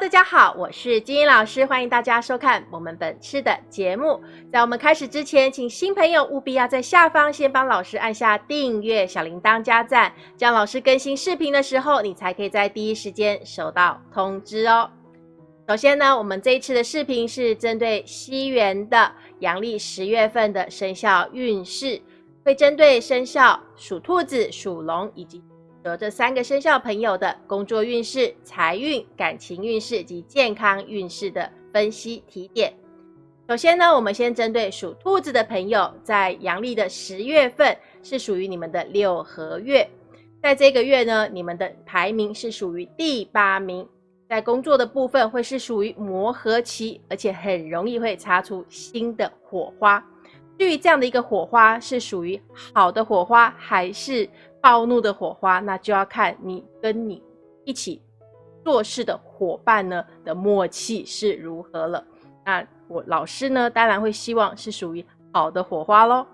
大家好，我是金英老师，欢迎大家收看我们本次的节目。在我们开始之前，请新朋友务必要在下方先帮老师按下订阅、小铃铛加赞，这样老师更新视频的时候，你才可以在第一时间收到通知哦。首先呢，我们这一次的视频是针对西元的阳历十月份的生肖运势，会针对生肖属兔子、属龙以及有这三个生肖朋友的工作运势、财运、感情运势及健康运势的分析提点。首先呢，我们先针对属兔子的朋友，在阳历的十月份是属于你们的六合月，在这个月呢，你们的排名是属于第八名。在工作的部分会是属于磨合期，而且很容易会擦出新的火花。至于这样的一个火花是属于好的火花还是暴怒的火花，那就要看你跟你一起做事的伙伴呢的默契是如何了。那我老师呢，当然会希望是属于好的火花喽。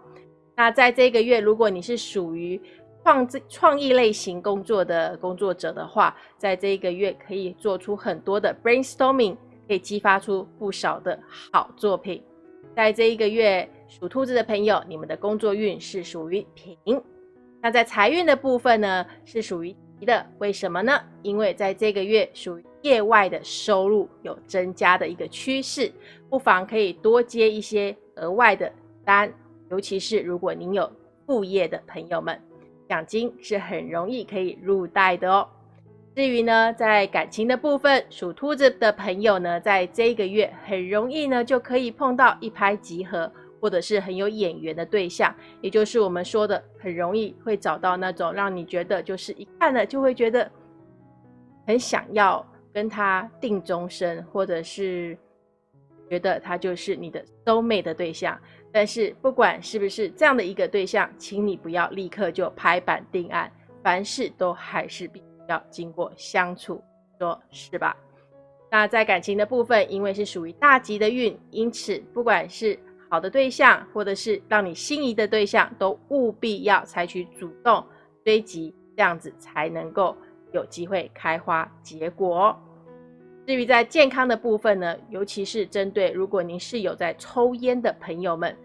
那在这个月，如果你是属于创创意类型工作的工作者的话，在这一个月可以做出很多的 brainstorming，可以激发出不少的好作品。在这一个月，属兔子的朋友，你们的工作运是属于平。那在财运的部分呢，是属于吉的。为什么呢？因为在这个月属于业外的收入有增加的一个趋势，不妨可以多接一些额外的单，尤其是如果您有副业的朋友们。奖金是很容易可以入袋的哦。至于呢，在感情的部分，属兔子的朋友呢，在这个月很容易呢就可以碰到一拍即合，或者是很有眼缘的对象，也就是我们说的很容易会找到那种让你觉得就是一看了就会觉得很想要跟他定终身，或者是觉得他就是你的 soul mate 的对象。但是不管是不是这样的一个对象，请你不要立刻就拍板定案，凡事都还是必须要经过相处，说是吧？那在感情的部分，因为是属于大吉的运，因此不管是好的对象，或者是让你心仪的对象，都务必要采取主动追击，这样子才能够有机会开花结果。至于在健康的部分呢，尤其是针对如果您是有在抽烟的朋友们。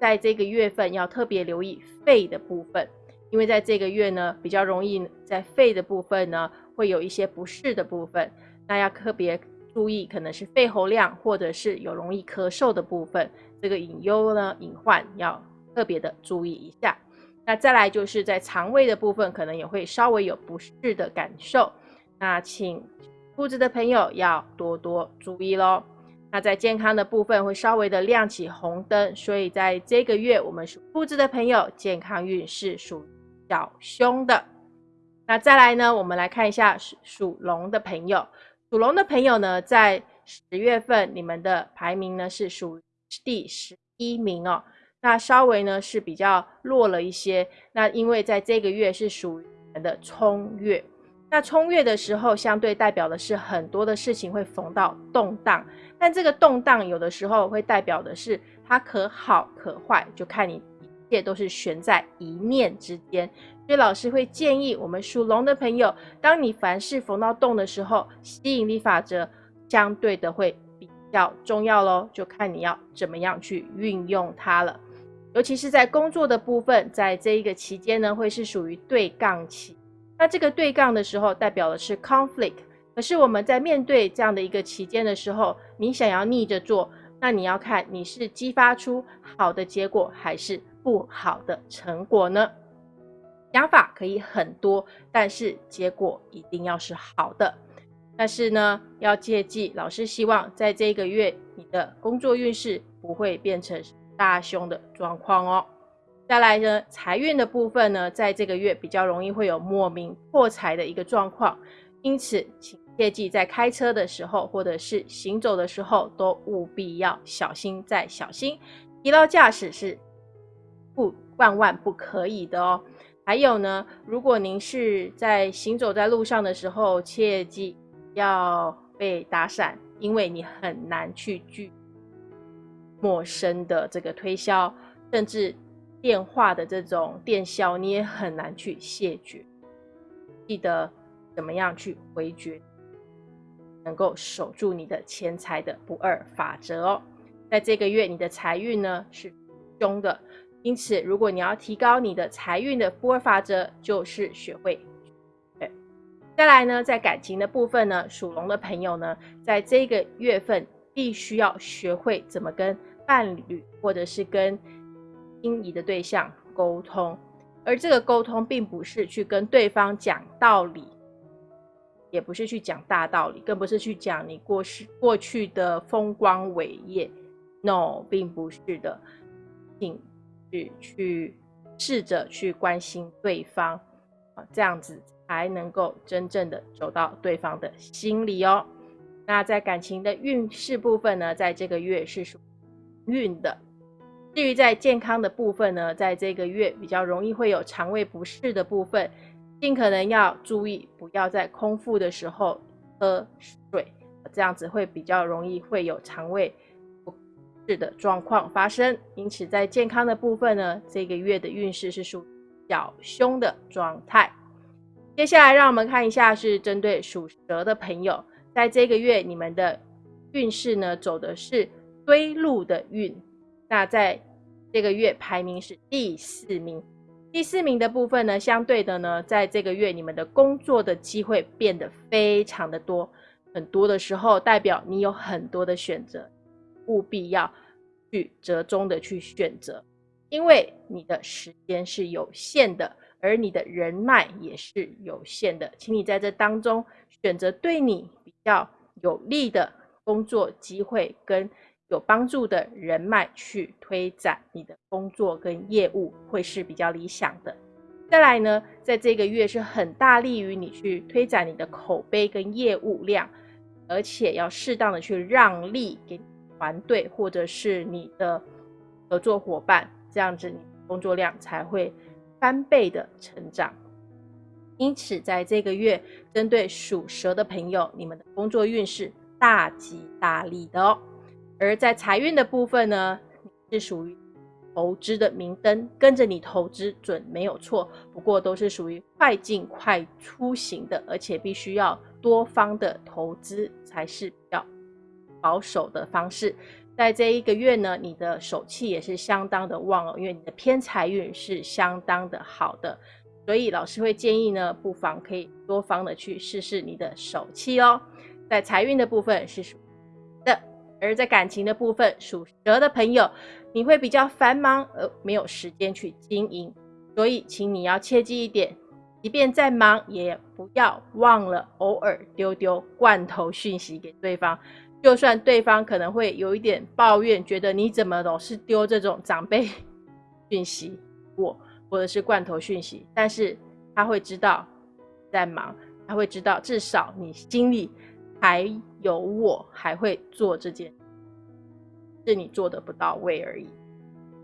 在这个月份要特别留意肺的部分，因为在这个月呢，比较容易在肺的部分呢会有一些不适的部分，那要特别注意，可能是肺喉量或者是有容易咳嗽的部分，这个隐忧呢隐患要特别的注意一下。那再来就是在肠胃的部分，可能也会稍微有不适的感受，那请兔子的朋友要多多注意喽。那在健康的部分会稍微的亮起红灯，所以在这个月，我们属兔子的朋友健康运势属小凶的。那再来呢，我们来看一下属属龙的朋友，属龙的朋友呢，在十月份你们的排名呢是属于第十一名哦，那稍微呢是比较弱了一些。那因为在这个月是属于你们的冲月，那冲月的时候，相对代表的是很多的事情会逢到动荡。但这个动荡有的时候会代表的是它可好可坏，就看你一切都是悬在一念之间。所以老师会建议我们属龙的朋友，当你凡事逢到动的时候，吸引力法则相对的会比较重要喽，就看你要怎么样去运用它了。尤其是在工作的部分，在这一个期间呢，会是属于对杠期。那这个对杠的时候，代表的是 conflict。可是我们在面对这样的一个期间的时候，你想要逆着做，那你要看你是激发出好的结果还是不好的成果呢？想法可以很多，但是结果一定要是好的。但是呢，要切记，老师希望在这个月你的工作运势不会变成大凶的状况哦。再来呢，财运的部分呢，在这个月比较容易会有莫名破财的一个状况。因此，请切记在开车的时候，或者是行走的时候，都务必要小心再小心。疲劳驾驶是不万万不可以的哦。还有呢，如果您是在行走在路上的时候，切记要被打伞，因为你很难去拒陌生的这个推销，甚至电话的这种电销，你也很难去谢绝。记得。怎么样去回绝？能够守住你的钱财的不二法则哦。在这个月，你的财运呢是凶的，因此如果你要提高你的财运的波尔法则，就是学会。对，再来呢，在感情的部分呢，属龙的朋友呢，在这个月份必须要学会怎么跟伴侣或者是跟心仪的对象沟通。而这个沟通并不是去跟对方讲道理，也不是去讲大道理，更不是去讲你过去过去的风光伟业。No，并不是的，请去去试着去关心对方啊，这样子才能够真正的走到对方的心里哦。那在感情的运势部分呢，在这个月是属运的。至于在健康的部分呢，在这个月比较容易会有肠胃不适的部分，尽可能要注意，不要在空腹的时候喝水，这样子会比较容易会有肠胃的状况发生。因此，在健康的部分呢，这个月的运势是属小凶的状态。接下来，让我们看一下是针对属蛇的朋友，在这个月你们的运势呢，走的是堆路的运。那在这个月排名是第四名，第四名的部分呢，相对的呢，在这个月你们的工作的机会变得非常的多，很多的时候代表你有很多的选择，务必要去折中的去选择，因为你的时间是有限的，而你的人脉也是有限的，请你在这当中选择对你比较有利的工作机会跟。有帮助的人脉去推展你的工作跟业务会是比较理想的。再来呢，在这个月是很大利于你去推展你的口碑跟业务量，而且要适当的去让利给团队或者是你的合作伙伴，这样子你工作量才会翻倍的成长。因此，在这个月针对属蛇的朋友，你们的工作运势大吉大利的哦。而在财运的部分呢，是属于投资的明灯，跟着你投资准没有错。不过都是属于快进快出型的，而且必须要多方的投资才是比较保守的方式。在这一个月呢，你的手气也是相当的旺哦，因为你的偏财运是相当的好的，所以老师会建议呢，不妨可以多方的去试试你的手气哦。在财运的部分是属的。而在感情的部分，属蛇的朋友，你会比较繁忙，而没有时间去经营，所以请你要切记一点，即便再忙，也不要忘了偶尔丢丢罐头讯息给对方。就算对方可能会有一点抱怨，觉得你怎么总是丢这种长辈 讯息我，或者是罐头讯息，但是他会知道在忙，他会知道至少你心里。还有我还会做这件，是你做的不到位而已。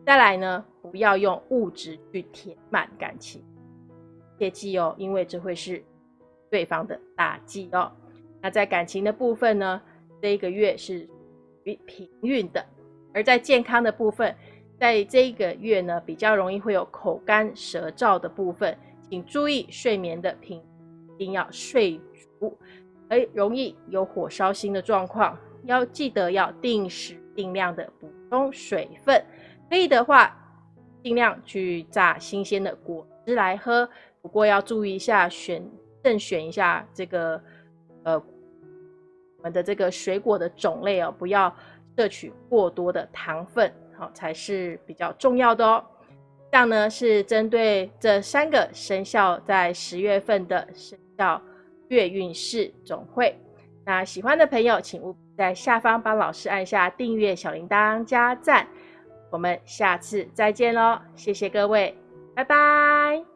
再来呢，不要用物质去填满感情，切记哦，因为这会是对方的打击哦。那在感情的部分呢，这一个月是平运的，而在健康的部分，在这一个月呢，比较容易会有口干舌燥的部分，请注意睡眠的品，一定要睡足。而容易有火烧心的状况，要记得要定时定量的补充水分。可以的话，尽量去榨新鲜的果汁来喝。不过要注意一下，选慎选一下这个呃我们的这个水果的种类哦，不要摄取过多的糖分，好才是比较重要的哦。这样呢是针对这三个生肖在十月份的生肖。月运势总会，那喜欢的朋友，请务必在下方帮老师按下订阅、小铃铛、加赞。我们下次再见喽，谢谢各位，拜拜。